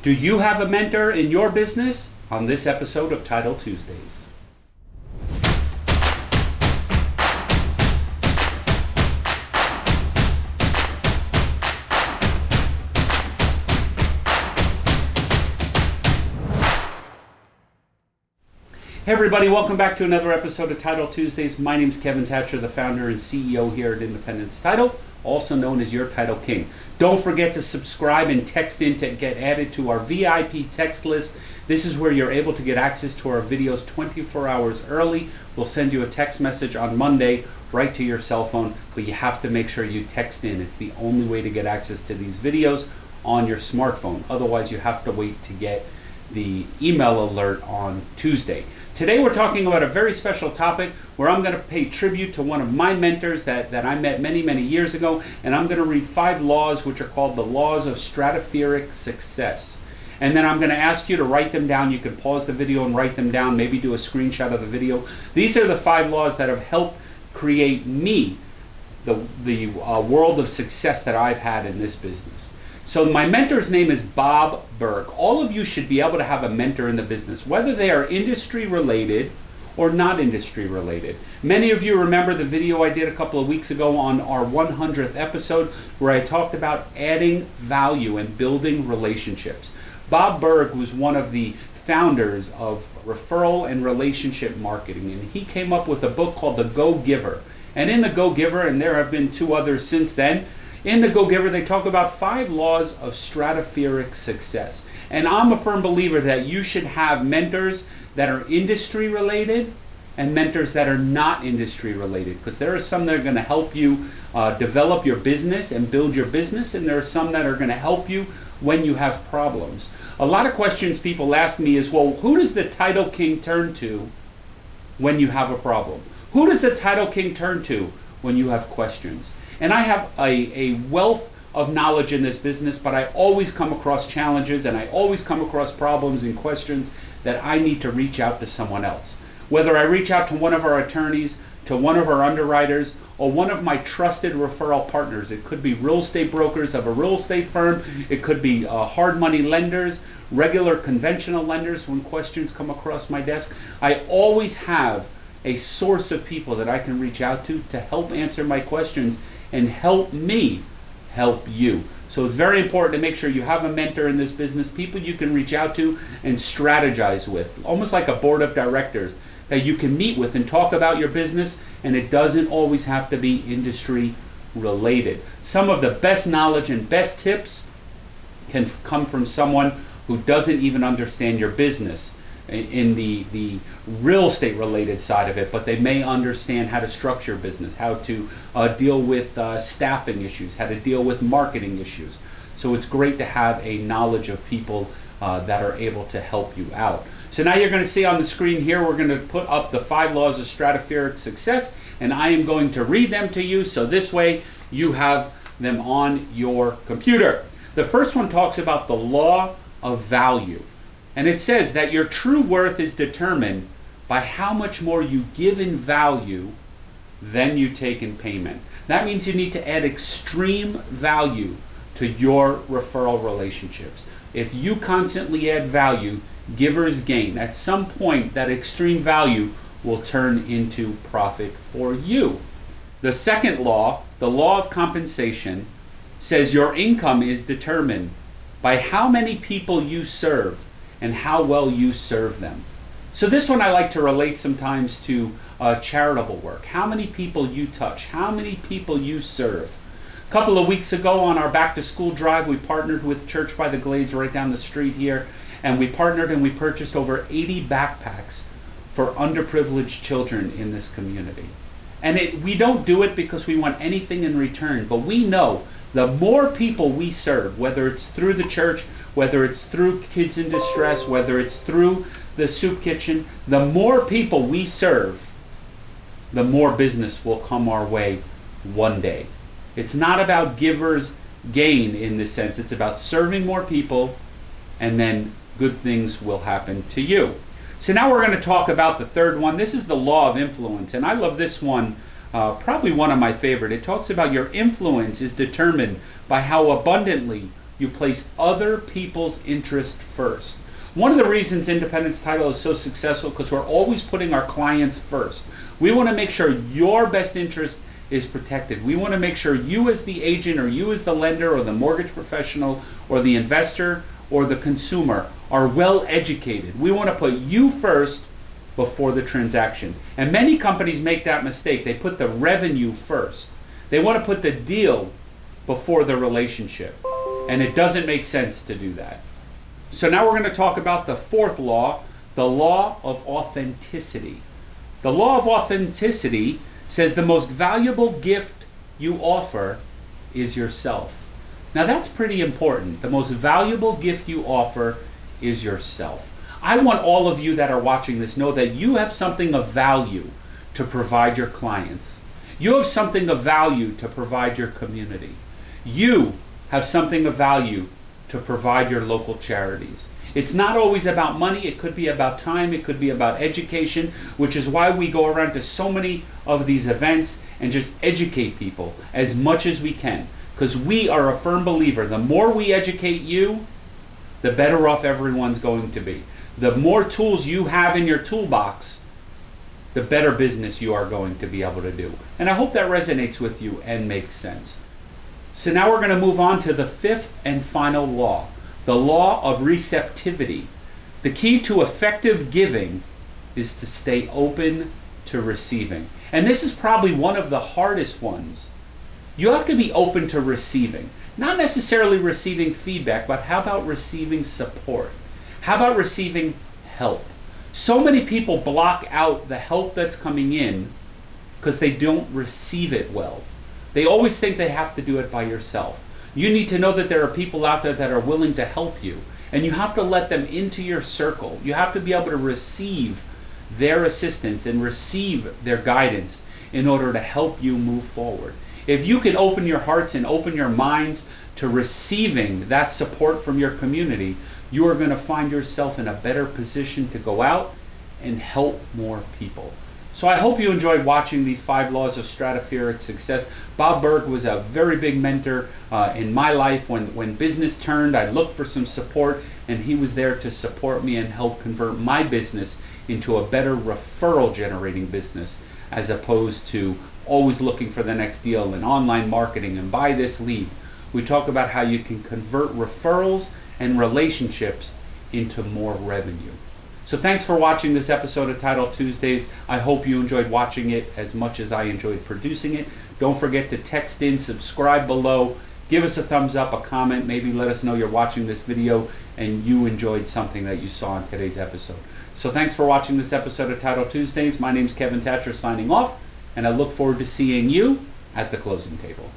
Do you have a mentor in your business? On this episode of Title Tuesdays. Hey everybody, welcome back to another episode of Title Tuesdays. My name is Kevin Thatcher, the founder and CEO here at Independence Title, also known as your Title King. Don't forget to subscribe and text in to get added to our VIP text list. This is where you're able to get access to our videos 24 hours early. We'll send you a text message on Monday right to your cell phone, but you have to make sure you text in. It's the only way to get access to these videos on your smartphone. Otherwise, you have to wait to get the email alert on Tuesday. Today we're talking about a very special topic where I'm going to pay tribute to one of my mentors that, that I met many, many years ago, and I'm going to read five laws which are called the laws of stratospheric success. And then I'm going to ask you to write them down. You can pause the video and write them down, maybe do a screenshot of the video. These are the five laws that have helped create me the, the uh, world of success that I've had in this business. So my mentor's name is Bob Burg. All of you should be able to have a mentor in the business, whether they are industry related or not industry related. Many of you remember the video I did a couple of weeks ago on our 100th episode where I talked about adding value and building relationships. Bob Burg was one of the founders of referral and relationship marketing, and he came up with a book called The Go Giver. And in The Go Giver, and there have been two others since then, in the Go Giver, they talk about five laws of stratospheric success. And I'm a firm believer that you should have mentors that are industry related and mentors that are not industry related because there are some that are going to help you uh, develop your business and build your business, and there are some that are going to help you when you have problems. A lot of questions people ask me is, well, who does the title king turn to when you have a problem? Who does the title king turn to when you have questions? And I have a, a wealth of knowledge in this business, but I always come across challenges and I always come across problems and questions that I need to reach out to someone else. Whether I reach out to one of our attorneys, to one of our underwriters, or one of my trusted referral partners. It could be real estate brokers of a real estate firm, it could be uh, hard money lenders, regular conventional lenders when questions come across my desk. I always have a source of people that I can reach out to to help answer my questions and help me help you. So it's very important to make sure you have a mentor in this business, people you can reach out to and strategize with, almost like a board of directors that you can meet with and talk about your business, and it doesn't always have to be industry related. Some of the best knowledge and best tips can come from someone who doesn't even understand your business in the, the real estate related side of it, but they may understand how to structure business, how to uh, deal with uh, staffing issues, how to deal with marketing issues. So it's great to have a knowledge of people uh, that are able to help you out. So now you're going to see on the screen here, we're going to put up the five laws of stratospheric success, and I am going to read them to you so this way you have them on your computer. The first one talks about the law of value. And it says that your true worth is determined by how much more you give in value than you take in payment. That means you need to add extreme value to your referral relationships. If you constantly add value, givers gain. At some point, that extreme value will turn into profit for you. The second law, the law of compensation, says your income is determined by how many people you serve and how well you serve them. So this one I like to relate sometimes to uh, charitable work. How many people you touch, how many people you serve. A couple of weeks ago on our back to school drive, we partnered with Church by the Glades right down the street here, and we partnered and we purchased over 80 backpacks for underprivileged children in this community. And it, we don't do it because we want anything in return, but we know the more people we serve, whether it's through the church, whether it's through Kids in Distress, whether it's through the soup kitchen, the more people we serve, the more business will come our way one day. It's not about givers gain in this sense, it's about serving more people and then good things will happen to you. So now we're going to talk about the third one. This is the law of influence, and I love this one, uh, probably one of my favorite. It talks about your influence is determined by how abundantly You place other people's interest first. One of the reasons Independence Title is so successful because we're always putting our clients first. We want to make sure your best interest is protected. We want to make sure you as the agent or you as the lender or the mortgage professional or the investor or the consumer are well educated. We want to put you first before the transaction. And many companies make that mistake. They put the revenue first. They want to put the deal before the relationship. And it doesn't make sense to do that. So now we're going to talk about the fourth law, the law of authenticity. The law of authenticity says the most valuable gift you offer is yourself. Now that's pretty important. The most valuable gift you offer is yourself. I want all of you that are watching this know that you have something of value to provide your clients. You have something of value to provide your community. You have something of value to provide your local charities. It's not always about money, it could be about time, it could be about education, which is why we go around to so many of these events and just educate people as much as we can. Because we are a firm believer the more we educate you, the better off everyone's going to be. The more tools you have in your toolbox, the better business you are going to be able to do. And I hope that resonates with you and makes sense. So now we're going to move on to the fifth and final law, the law of receptivity. The key to effective giving is to stay open to receiving. And this is probably one of the hardest ones. You have to be open to receiving. Not necessarily receiving feedback, but how about receiving support? How about receiving help? So many people block out the help that's coming in because they don't receive it well. They always think they have to do it by yourself. You need to know that there are people out there that are willing to help you, and you have to let them into your circle. You have to be able to receive their assistance and receive their guidance in order to help you move forward. If you can open your hearts and open your minds to receiving that support from your community, you are going to find yourself in a better position to go out and help more people. So I hope you enjoyed watching these five laws of stratospheric success. Bob Burg was a very big mentor uh, in my life. When, when business turned, I looked for some support, and he was there to support me and help convert my business into a better referral generating business as opposed to always looking for the next deal in online marketing and buy this lead. We talk about how you can convert referrals and relationships into more revenue. So thanks for watching this episode of Title Tuesdays. I hope you enjoyed watching it as much as I enjoyed producing it. Don't forget to text in, subscribe below, give us a thumbs up, a comment, maybe let us know you're watching this video and you enjoyed something that you saw in today's episode. So thanks for watching this episode of Title Tuesdays. My name is Kevin Thatcher signing off, and I look forward to seeing you at the closing table.